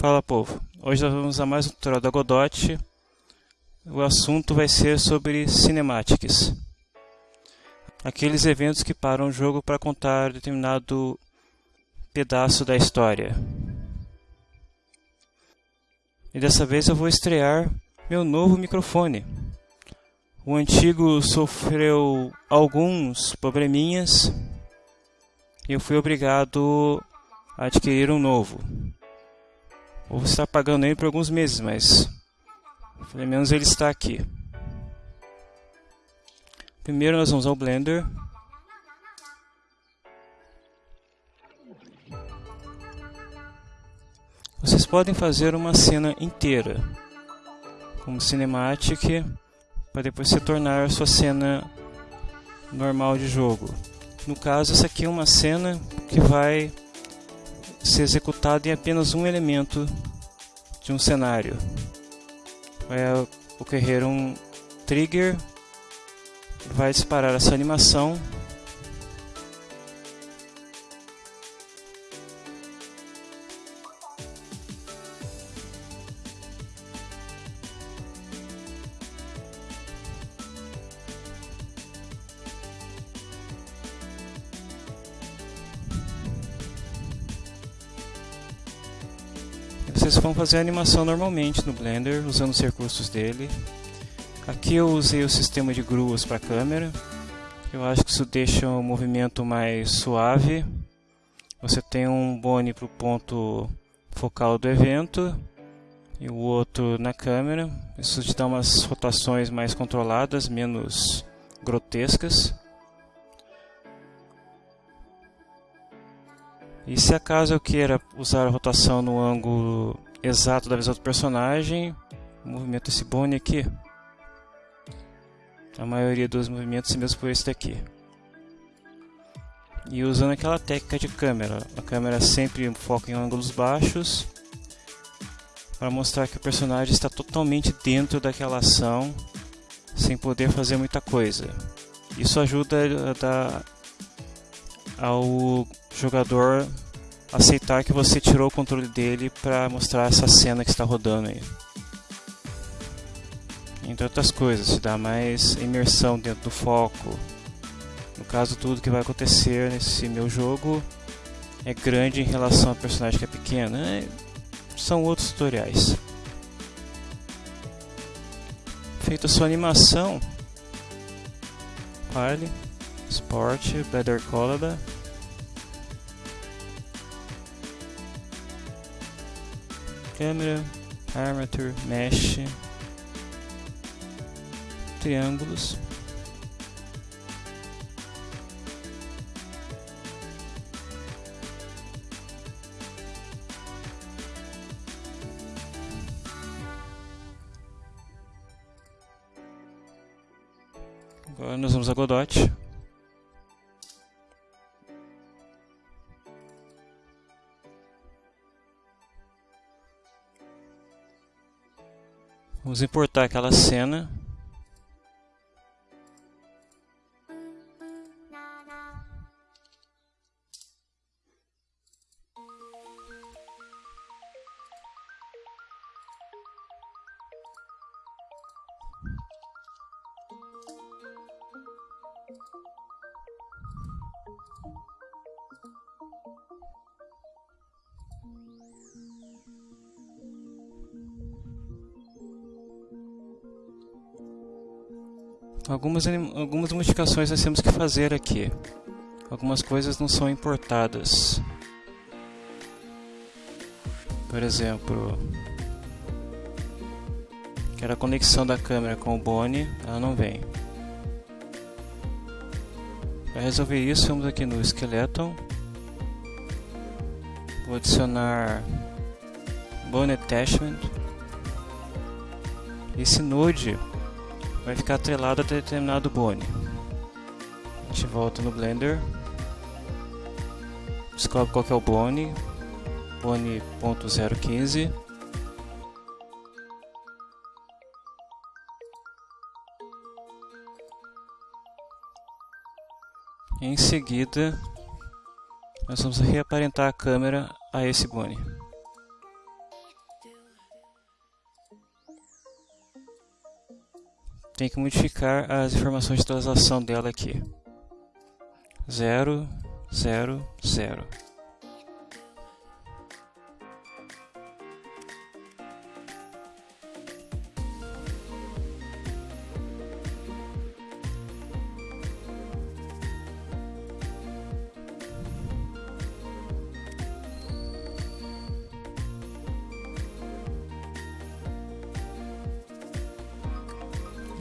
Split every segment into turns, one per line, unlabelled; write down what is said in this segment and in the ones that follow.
Fala povo, hoje nós vamos a mais um tutorial da Godot. O assunto vai ser sobre cinematics. Aqueles eventos que param o jogo para contar determinado pedaço da história. E dessa vez eu vou estrear meu novo microfone. O antigo sofreu alguns probleminhas e eu fui obrigado a adquirir um novo. Vou estar pagando ele por alguns meses, mas pelo menos ele está aqui. Primeiro nós vamos ao Blender. Vocês podem fazer uma cena inteira, como cinematic, para depois se tornar a sua cena normal de jogo. No caso, essa aqui é uma cena que vai ser executada em apenas um elemento de um cenário. Vai ocorrer um trigger, vai disparar essa animação Vocês vão fazer a animação normalmente no Blender, usando os recursos dele. Aqui eu usei o sistema de gruas para a câmera. Eu acho que isso deixa o movimento mais suave. Você tem um bone para o ponto focal do evento e o outro na câmera. Isso te dá umas rotações mais controladas, menos grotescas. E se acaso eu queira usar a rotação no ângulo exato da visão do personagem, movimento esse bone aqui. A maioria dos movimentos mesmo por esse daqui. E usando aquela técnica de câmera, a câmera sempre foca em ângulos baixos para mostrar que o personagem está totalmente dentro daquela ação sem poder fazer muita coisa. Isso ajuda a dar ao jogador aceitar que você tirou o controle dele para mostrar essa cena que está rodando aí. Entre outras coisas, te dá mais imersão dentro do foco. No caso, tudo que vai acontecer nesse meu jogo é grande em relação ao personagem que é pequeno. É, são outros tutoriais. Feita sua animação, File, Sport, Better Color câmera, armature, mesh, triângulos. Agora nós vamos a Godot. Vamos importar aquela cena. Algumas, algumas modificações nós temos que fazer aqui. Algumas coisas não são importadas. Por exemplo, que era a conexão da câmera com o Bone, ela não vem. Para resolver isso, vamos aqui no Skeleton. Vou adicionar Bone Attachment. Esse node vai ficar atrelado a determinado bone. A gente volta no Blender, descobre qual é o bone, bone.015. Em seguida, nós vamos reaparentar a câmera a esse bone. Tem que modificar as informações de transação dela aqui. 0, 0, 0.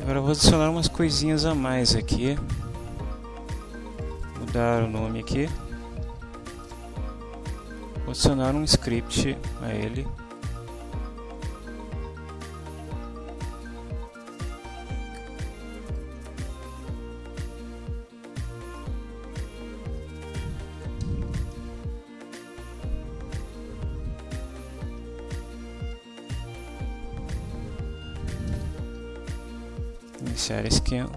Agora vou adicionar umas coisinhas a mais aqui. Mudar o nome aqui. Vou adicionar um script a ele. Esquema.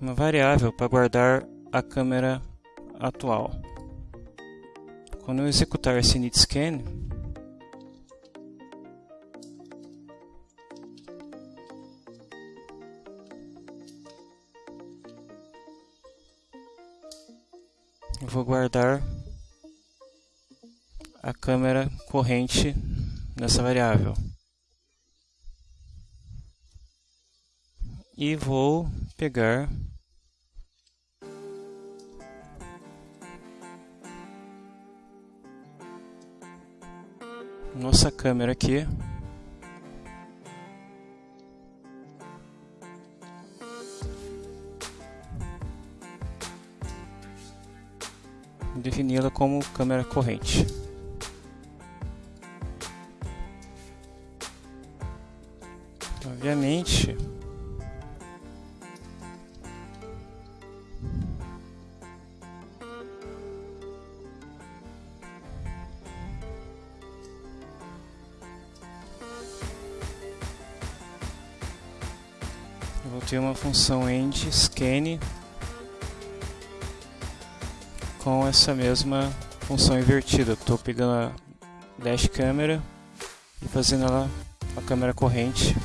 Uma variável para guardar a câmera atual. Quando eu executar esse init scan, vou guardar a câmera corrente nessa variável. E vou pegar nossa câmera aqui defini-la como câmera corrente. Obviamente, eu vou ter uma função end scan com essa mesma função invertida. Estou pegando a dash câmera e fazendo ela a câmera corrente.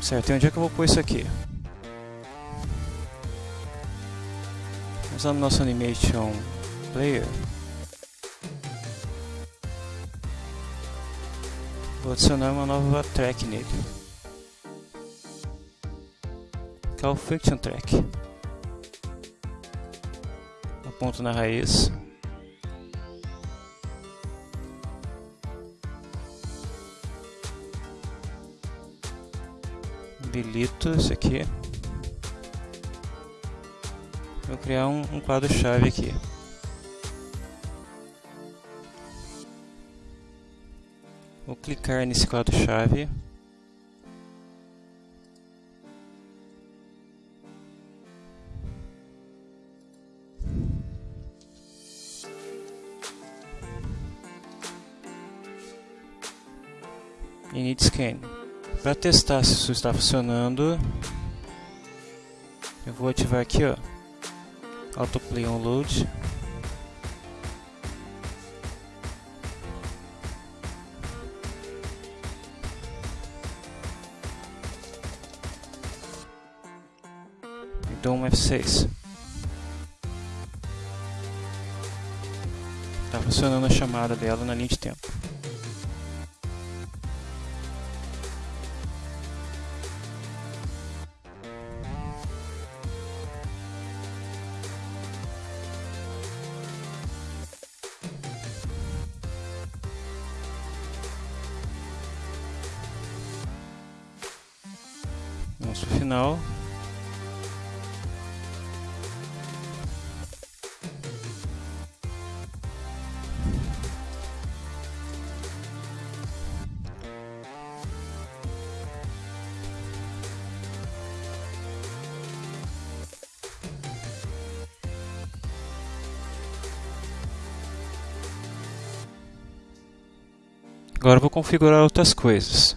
Certo, e onde é que eu vou pôr isso aqui? Usando nosso Animation Player, vou adicionar uma nova track nele que é o Friction Track. Aponto na raiz. Habilito isso aqui. Vou criar um, um quadro-chave aqui. Vou clicar nesse quadro-chave. Init scan. Para testar se isso está funcionando, eu vou ativar aqui, ó, autoplay on load. E dou um F6. Está funcionando a chamada dela na linha de tempo. Agora vou configurar outras coisas.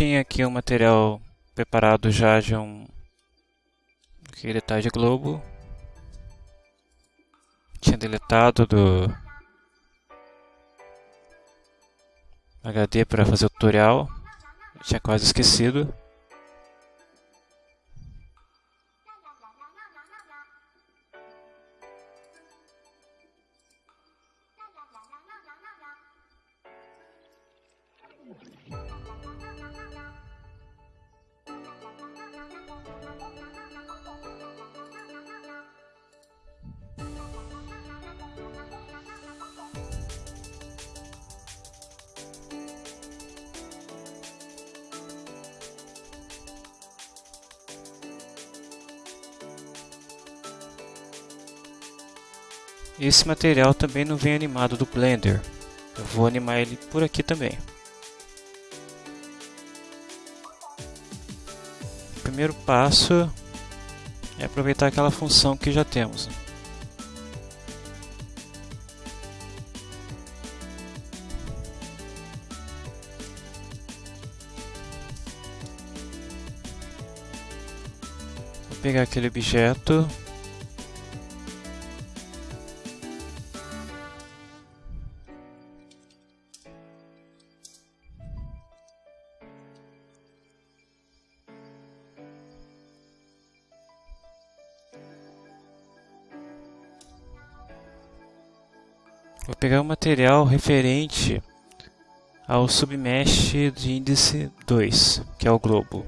Tinha aqui um material preparado já de um detalhe de globo. Tinha deletado do HD para fazer o tutorial. Tinha quase esquecido. Esse material também não vem animado do Blender. Eu vou animar ele por aqui também. O primeiro passo é aproveitar aquela função que já temos. Vou pegar aquele objeto Vou pegar o material referente ao submesh de índice 2, que é o globo.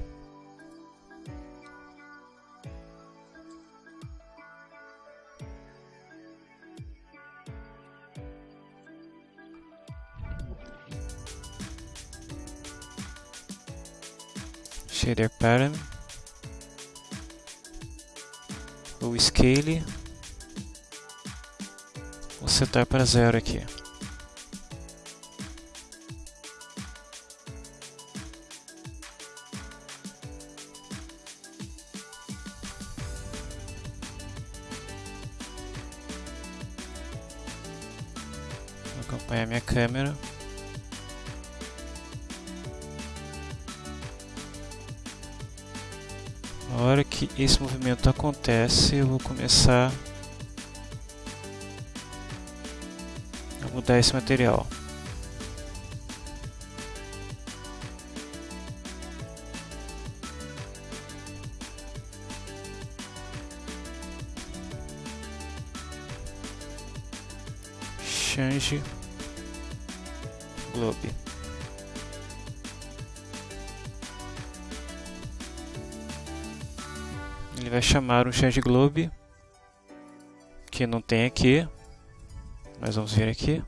Shader Pattern, o Scale setar para zero aqui. Vou acompanhar minha câmera. Na hora que esse movimento acontece, eu vou começar mudar esse material. Change Globe. Ele vai chamar um Change Globe que não tem aqui. Mas vamos ver aqui.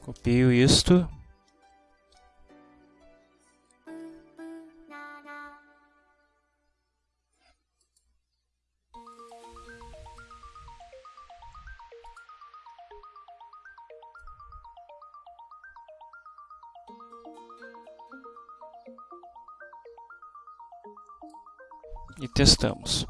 Copio isto. E testamos.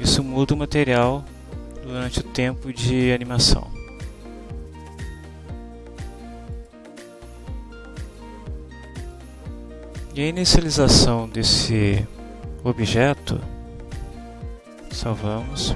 Isso muda o material durante o tempo de animação. E a inicialização desse objeto Salvamos.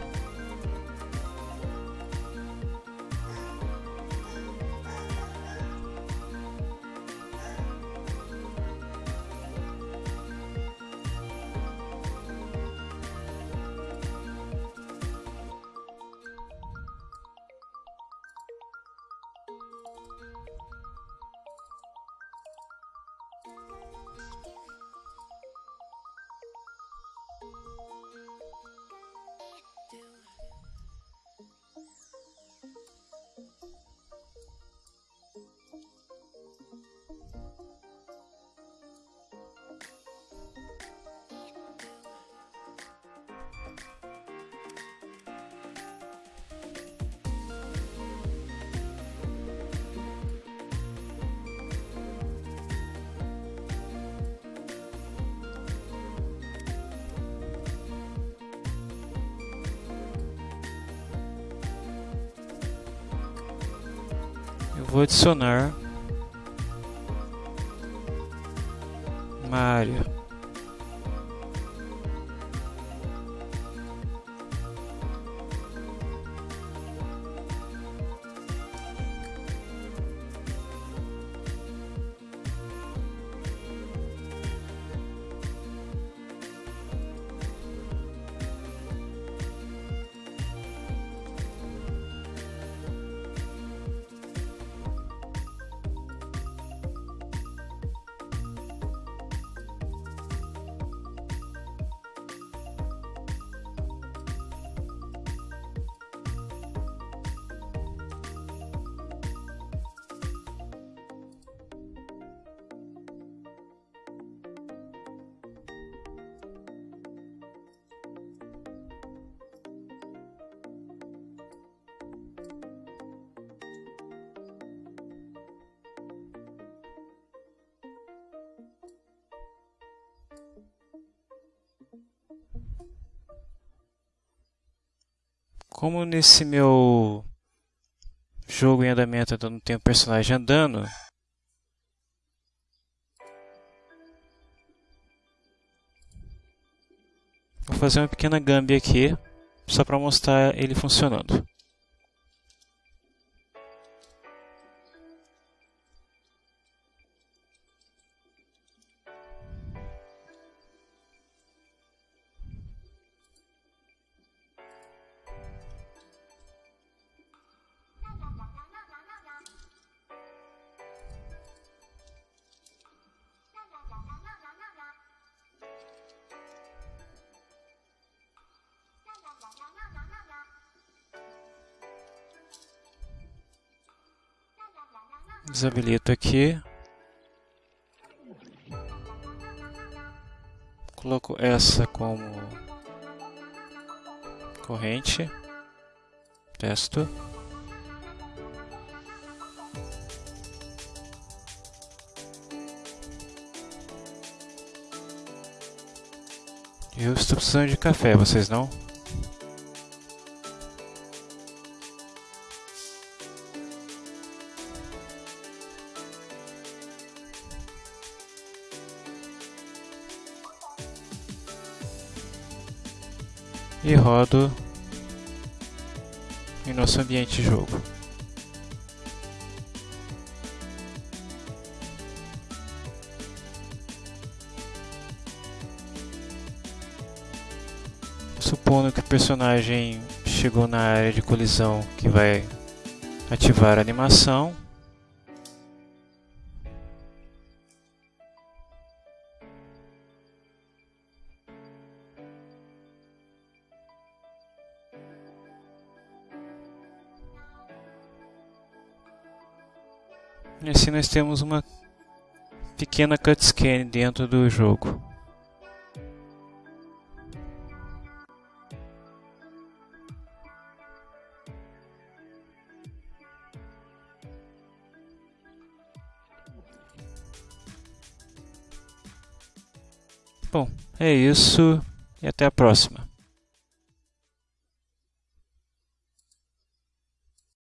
Eu vou adicionar uma área Como nesse meu jogo em andamento eu não tenho personagem andando, vou fazer uma pequena gambi aqui, só para mostrar ele funcionando. Desabilito aqui. Coloco essa como corrente. Testo. Eu estou precisando de café, vocês não? E rodo em nosso ambiente jogo. Supondo que o personagem chegou na área de colisão que vai ativar a animação, E assim nós temos uma pequena cutscene dentro do jogo. Bom, é isso e até a próxima.